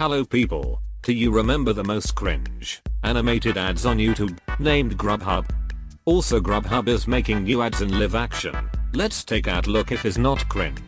Hello people, do you remember the most cringe animated ads on YouTube named Grubhub? Also Grubhub is making new ads in live action. Let's take a look if is not cringe.